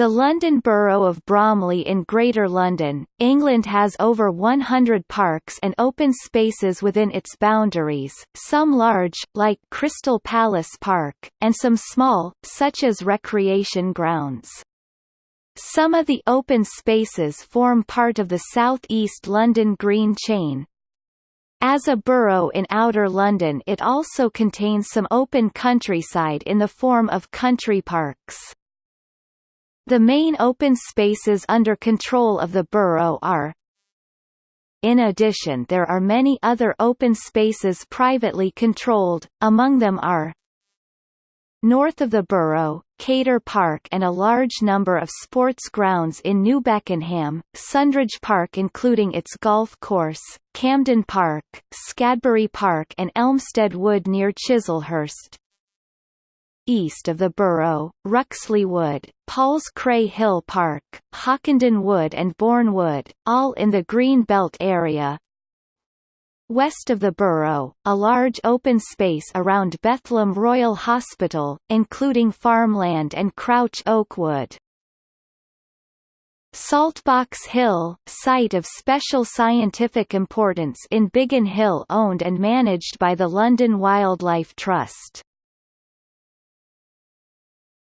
The London Borough of Bromley in Greater London, England has over 100 parks and open spaces within its boundaries, some large, like Crystal Palace Park, and some small, such as recreation grounds. Some of the open spaces form part of the South East London Green chain. As a borough in Outer London it also contains some open countryside in the form of country parks. The main open spaces under control of the borough are In addition there are many other open spaces privately controlled, among them are North of the borough, Cator Park and a large number of sports grounds in New Beckenham, Sundridge Park including its golf course, Camden Park, Scadbury Park and Elmstead Wood near Chislehurst, east of the borough, Ruxley Wood, Paul's Cray Hill Park, Hockenden Wood and Bourne Wood, all in the Green Belt area. West of the borough, a large open space around Bethlem Royal Hospital, including farmland and Crouch Oak Wood. Saltbox Hill, site of special scientific importance in Biggin Hill owned and managed by the London Wildlife Trust.